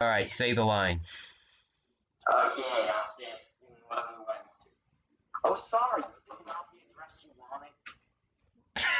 All right, say the line. Okay, I'll say it in whatever way I want to. Oh, sorry, this not